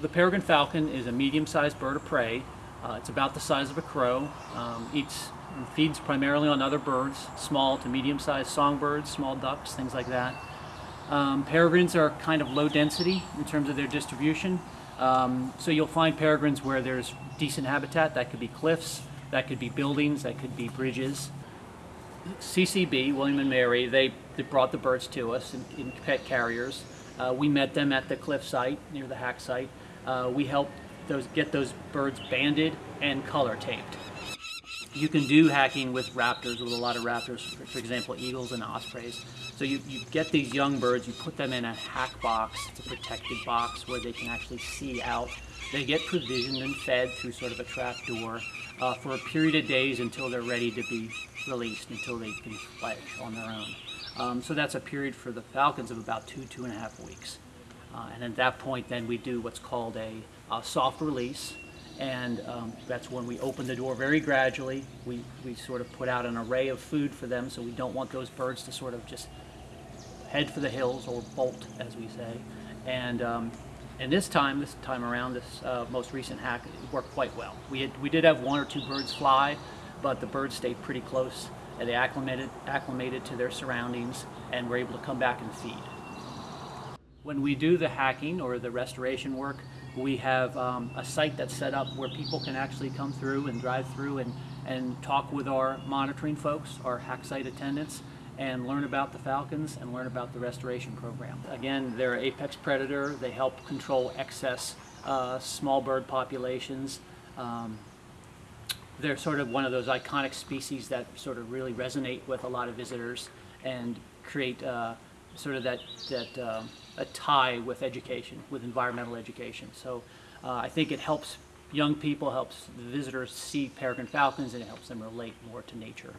The peregrine falcon is a medium-sized bird of prey. Uh, it's about the size of a crow. Um, eats feeds primarily on other birds, small to medium-sized songbirds, small ducks, things like that. Um, peregrines are kind of low density in terms of their distribution. Um, so you'll find peregrines where there's decent habitat. That could be cliffs, that could be buildings, that could be bridges. CCB, William and Mary, they, they brought the birds to us in, in pet carriers. Uh, we met them at the cliff site, near the hack site. Uh, we help those, get those birds banded and color taped. You can do hacking with raptors, with a lot of raptors, for, example, eagles and ospreys. So you, you get these young birds, you put them in a hack box, it's a protected box where they can actually see out. They get provisioned and fed through sort of a trap door uh, for a period of days until they're ready to be released, until they can fledge on their own. Um, so that's a period for the falcons of about two, two and a half weeks. Uh, and at that point, then we do what's called a, a soft release. And um, that's when we open the door very gradually. We, we sort of put out an array of food for them, so we don't want those birds to sort of just head for the hills or bolt, as we say. And um, and this time, this time around, this uh, most recent hack worked quite well. We, had, we did have one or two birds fly, but the birds stayed pretty close and they acclimated, acclimated to their surroundings and were able to come back and feed. When we do the hacking or the restoration work, we have um, a site that's set up where people can actually come through and drive through and, and talk with our monitoring folks, our hack site attendants, and learn about the falcons and learn about the restoration program. Again, they're an apex predator. They help control excess uh, small bird populations. Um, they're sort of one of those iconic species that sort of really resonate with a lot of visitors and create uh, sort of that, that uh, a tie with education, with environmental education. So uh, I think it helps young people, helps visitors see peregrine falcons, and it helps them relate more to nature.